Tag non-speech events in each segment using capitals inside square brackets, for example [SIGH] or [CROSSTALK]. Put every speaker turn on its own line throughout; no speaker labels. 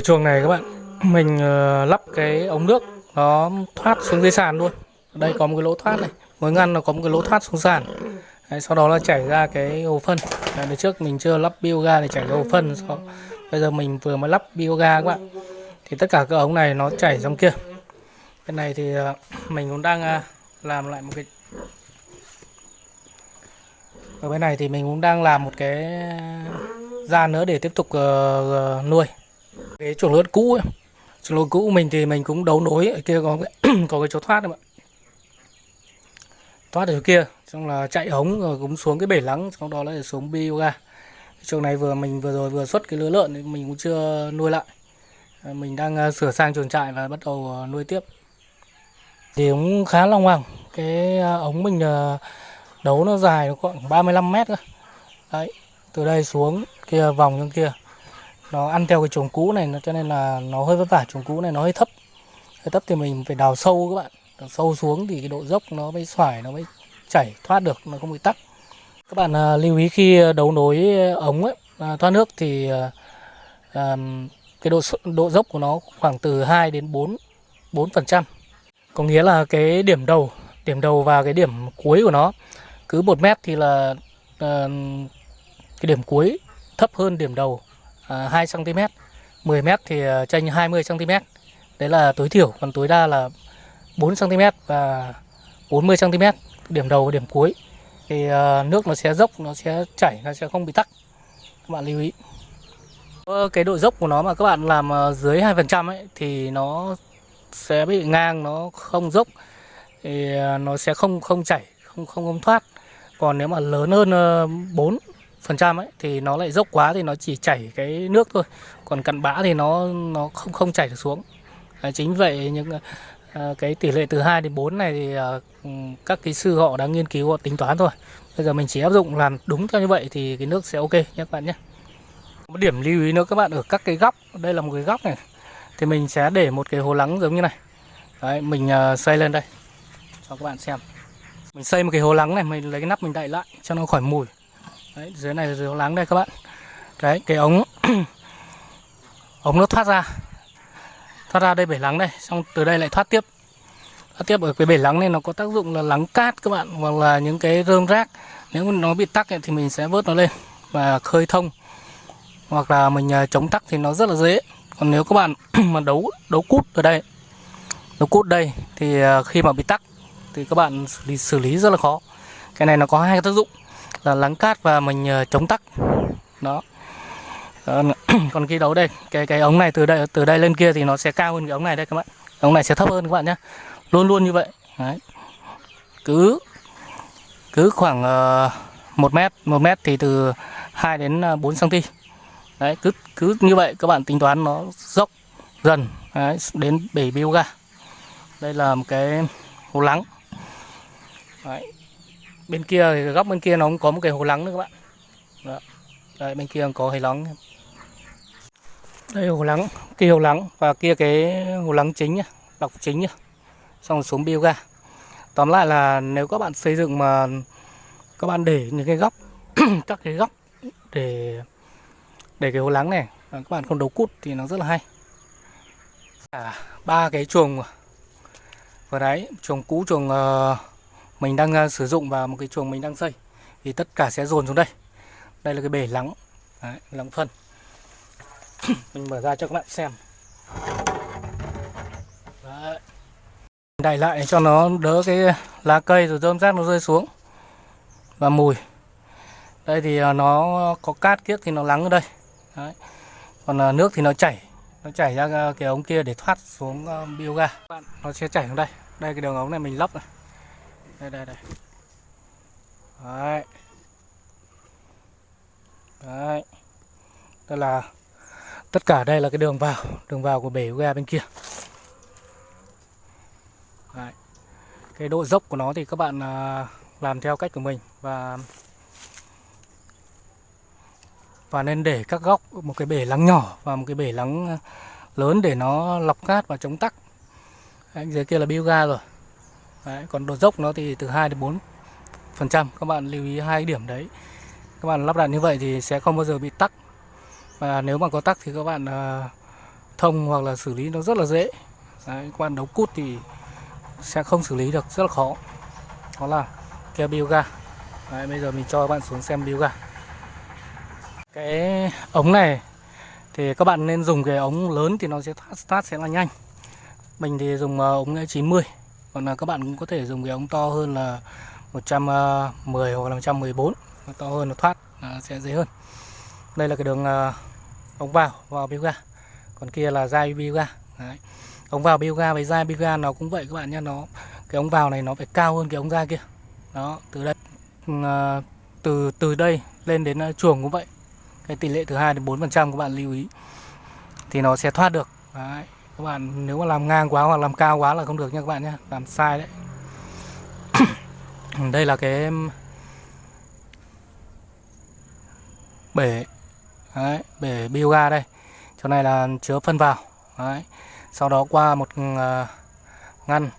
cái chuồng này các bạn mình uh, lắp cái ống nước nó thoát xuống dưới sàn luôn. Đây có một cái lỗ thoát này mỗi ngăn nó có một cái lỗ thoát xuống sàn. Đấy, sau đó là chảy ra cái hồ phân. Đấy, đợt trước mình chưa lắp bioga để chảy ra hồ phân sau, bây giờ mình vừa mới lắp bioga các bạn. Thì tất cả các ống này nó chảy trong kia. Cái này thì ờ, mình cũng đang ờ, làm lại một cái ở bên này thì mình cũng đang làm một cái gian nữa để tiếp tục nuôi cái chuồng lợn cũ ấy. chuồng lợn cũ mình thì mình cũng đấu nối ở kia có cái, [CLEARS THROAT] có cái chỗ thoát đấy bạn. Thoát ở kia xong là chạy ống rồi cũng xuống cái bể lắng sau đó lại xuống bioga. Chuồng này vừa mình vừa rồi vừa xuất cái lứa lợn thì mình cũng chưa nuôi lại. À, mình đang à, sửa sang chuồng trại và bắt đầu à, nuôi tiếp. Thì cũng khá long hoàng cái ống mình đấu nó dài nó khoảng 35 mét cơ. Đấy từ đây xuống kia vòng trong kia nó ăn theo cái chuồng cũ này nó cho nên là nó hơi vất vả chuồng cũ này nó hơi thấp. Hơi thấp thì mình phải đào sâu các bạn. Đào sâu xuống thì cái độ dốc nó mới xoải nó mới chảy thoát được nó không bị tắc. Các bạn à, lưu ý khi à, đấu nối ống ấy, à, thoát nước thì à, à, cái độ độ dốc của nó khoảng từ 2 đến 4 4 phần trăm. Có nghĩa là cái điểm đầu điểm đầu và cái điểm cuối của nó cứ một mét thì là à, cái điểm cuối thấp hơn điểm đầu. 2 cm 10 m thì tranh 20 cm đấy là tối thiểu, còn tối đa là 4 cm và 40 cm điểm đầu và điểm cuối. Thì à, nước nó sẽ dốc, nó sẽ chảy, nó sẽ không bị tắc. Các bạn lưu ý. Cái độ dốc của nó mà các bạn làm à, dưới 2% ấy, thì nó sẽ bị ngang, nó không dốc. Thì à, nó sẽ không không chảy, không không không thoát. Còn nếu mà lớn hơn 4 phần trăm ấy thì nó lại dốc quá thì nó chỉ chảy cái nước thôi. Còn cặn bã thì nó nó không không chảy được xuống. À, chính vậy những à, cái tỷ lệ từ 2 đến 4 này thì à, các kỹ sư họ đã nghiên cứu họ tính toán rồi bây giờ mình chỉ áp dụng làm đúng theo như vậy thì cái nước sẽ ok nhé các bạn nhé. Một điểm lưu ý nữa các bạn ở các cái góc đây là một cái góc này thì mình sẽ để một cái hồ lắng giống như này. Đấy mình ờ, xây lên đây cho các bạn xem. Mình xây một cái hồ lắng này mình lấy cái nắp mình đậy lại cho nó khỏi mùi đấy dưới này là hồ lắng đây các bạn. Đấy cái ống [CLEARS THROAT] ống nó thoát ra. Thoát ra đây bể lắng đây xong từ đây lại thoát tiếp. Thoát tiếp ở cái bể lắng này nó có tác dụng là lắng cát các bạn hoặc là những cái rơm rác. Nếu nó bị tắc thì mình sẽ vớt nó lên và khơi thông. Hoặc là mình à, chống tắc thì nó rất là dễ. Còn nếu các bạn [CLEARS THROAT] mà đấu đấu cút ở đây đấu cút đây thì à, khi mà bị tắc thì các bạn xử lý, xử lý rất là khó. Cái này nó có hai cái tác dụng là lắng cát và mình ờ, chống tắc. Đó. Còn, [CLEARS THROAT] khi đấu đây cái cái ống này từ đây từ đây lên kia thì nó sẽ cao hơn cái ống này đây các bạn. Ống này sẽ thấp hơn các bạn nhé. Luôn luôn như vậy. Đấy. cứ cứ khoảng ờ, uh, 1 mét 1 mét thì từ 2 đến ờ, 4 cm đấy cứ cứ như vậy các bạn tính toán nó dốc dần đấy, đến bể bioga. Đây là một cái hồ lắng. Đấy bên kia thì góc bên kia nó cũng có một cái hồ lắng nữa các bạn. Đó. đây bên kia có hồ lắng. Đây hồ lắng kia hồ lắng và kia cái hồ lắng chính nhá lọc chính nhá. Xong rồi xuống bioga. Tóm lại là nếu các bạn xây dựng mà các bạn để những cái góc [CLEARS THROAT] các cái góc để để cái hồ lắng này à, các bạn không đấu cút thì nó rất là hay. À, ba cái chuồng. Vừa đấy chuồng cũ chuồng uh, mình đang uh, sử dụng và một cái chuồng mình đang xây thì tất cả sẽ dồn xuống đây. Đây là cái bể lắng đấy, lắng phân. [COUGHS] Mình mở ra cho các bạn xem. Đấy. đẩy lại cho nó đỡ cái lá cây rồi rơm rác nó rơi xuống và mùi. Đây thì à, nó có cát kiếc thì nó lắng ở đây. Đấy. còn à, nước thì nó chảy nó chảy ra cái ống kia để thoát xuống bioga. Nó sẽ chảy xuống đây. Đây cái đường ống này mình lắp này đây đây đây. Đấy. Đấy. Đây là tất cả đây là cái đường vào đường vào của bể ga bên kia. Đấy. cái độ dốc của nó thì các bạn à, làm theo cách của mình và và nên để các góc một cái bể lắng nhỏ và một cái bể lắng à, lớn để nó lọc cát và chống tắc. Đấy, dưới kia là bioga rồi. Đấy, còn độ dốc nó thì từ 2 đến 4 phần trăm. Các bạn lưu ý hai điểm đấy. Các bạn lắp đặt như vậy thì sẽ không bao giờ bị tắc. Và nếu mà có tắc thì các bạn ờ, thông hoặc là xử lý nó rất là dễ. Đấy, các bạn đấu cút thì sẽ không xử lý được rất là khó. Đó là kia bioga. Đấy, bây giờ mình cho các bạn xuống xem bioga. Cái ống này thì các bạn nên dùng cái ống lớn thì nó sẽ start sẽ là nhanh. Mình thì dùng ờ, ống e 90 còn là các bạn cũng có thể dùng cái ống to hơn là 110 à, hoặc là 114 to hơn, nó thoát sẽ dễ hơn. Đây là cái đường à, ống vào vào bioga. Còn kia là dai bioga. Đấy. ống vào bioga với dai bioga nó cũng vậy các bạn nhé. Nó, cái ống vào này nó phải cao hơn cái ống ra kia. Đó, từ đây ừ, à, từ từ đây lên đến chuồng cũng vậy. Cái tỷ lệ từ 2 đến 4 phần trăm các bạn lưu ý. Thì nó sẽ thoát được. Đấy các bạn nếu mà làm ngang quá hoặc làm cao quá là không được nha các bạn nhé. Làm sai đấy. [COUGHS] Đây là cái bể. Đấy, bể bioga đây. Chỗ này là chứa phân vào. Đấy. sau đó qua một ờ, ngăn.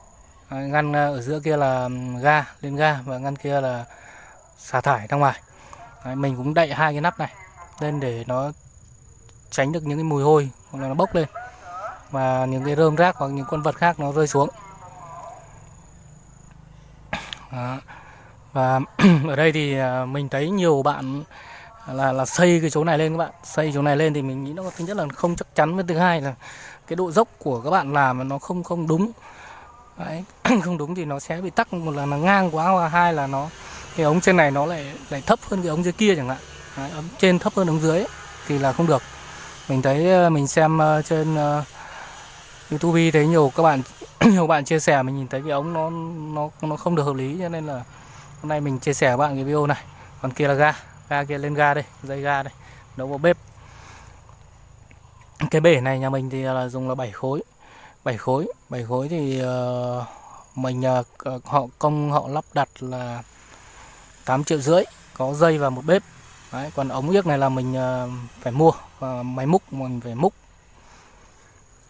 Ngăn ờ, ở giữa kia là ga lên ga và ngăn kia là xả thải ra ngoài. Đấy, mình cũng đậy hai cái nắp này lên để nó tránh được những cái mùi hôi hoặc là nó bốc lên và những cái rơm rác hoặc những con vật khác nó rơi xuống Đó. và [CLEARS THROAT] ở đây thì à, mình thấy nhiều bạn là là xây cái chỗ này lên các bạn xây chỗ này lên thì mình nghĩ nó thứ nhất là không chắc chắn với thứ hai là cái độ dốc của các bạn làm nó không không đúng Đấy. [CLEARS THROAT] không đúng thì nó sẽ bị tắc một là nó ngang quá và hai là nó cái ống trên này nó lại lại thấp hơn cái ống dưới kia chẳng hạn Đấy, ống trên thấp hơn ống dưới ấy, thì là không được mình thấy à, mình xem à, trên uh, YouTube thấy nhiều các bạn [CLEARS THROAT] nhiều bạn chia sẻ mình nhìn thấy cái ống nó nó nó không được hợp lý cho nên là hôm nay mình chia sẻ với bạn cái video này. Còn kia là ga ga kia lên ga đây dây ga đây nấu vào bếp. Cái bể này nhà mình thì là dùng là 7 khối 7 khối. 7 khối thì uh, mình uh, họ công họ lắp đặt là 8 triệu rưỡi có dây và một bếp. Đấy, còn ống yếc này là mình uh, phải mua uh, máy múc mình phải múc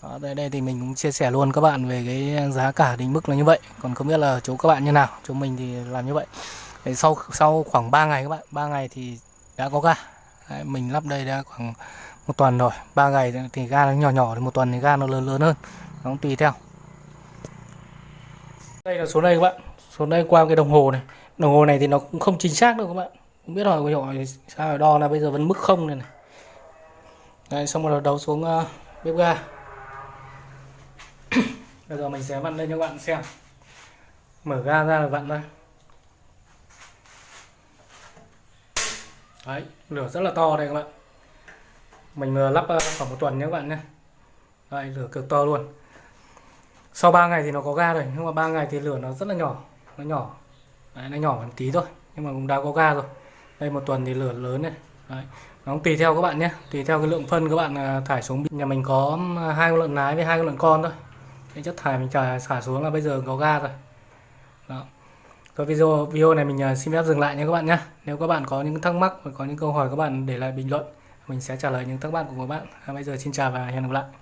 đó, đây đây thì mình cũng chia sẻ luôn các bạn về cái giá cả định mức là như vậy. Còn không biết là chỗ các bạn như nào chỗ mình thì làm như vậy. Đấy, sau sau khoảng 3 ngày các bạn 3 ngày thì đã có ga. Đấy, mình lắp đây đã khoảng một tuần rồi. 3 ngày thì ga nó nhỏ nhỏ thì một tuần thì ga nó lớn lớn hơn. Nó cũng tùy theo. Đây là số đây các bạn. Số đây qua cái đồng hồ này. Đồng hồ này thì nó cũng không chính xác đâu các bạn. Không biết hỏi hỏi sao đo là bây giờ vẫn mức không này này. Đấy, xong rồi đấu xuống uh, bếp ga bây giờ mình sẽ vặn lên cho các bạn xem. Mở ga ra là vặn đây đấy lửa rất là to đây các bạn. Mình vừa lắp ờ, khoảng một tuần nhé các bạn nhé. Đây lửa cực to luôn. Sau 3 ngày thì nó có ga rồi nhưng mà 3 ngày thì lửa nó rất là nhỏ nó nhỏ. Đấy, nó nhỏ một tí thôi nhưng mà cũng đã có ga rồi. Đây một tuần thì lửa lớn này. Đấy. nó cũng tùy theo các bạn nhé tùy theo cái lượng phân các bạn ờ, thải xuống. Nhà mình có hai con lợn nái với hai con lợn con thôi cái chất thải mình trả xả xuống là bây giờ có ga rồi. Đó. Rồi video video này mình à, xin phép dừng lại nha các bạn nhé nếu các bạn có những thắc mắc và có những câu hỏi các bạn để lại bình luận, mình sẽ trả lời những thắc mắc của các bạn. Bây giờ xin chào và hẹn gặp lại.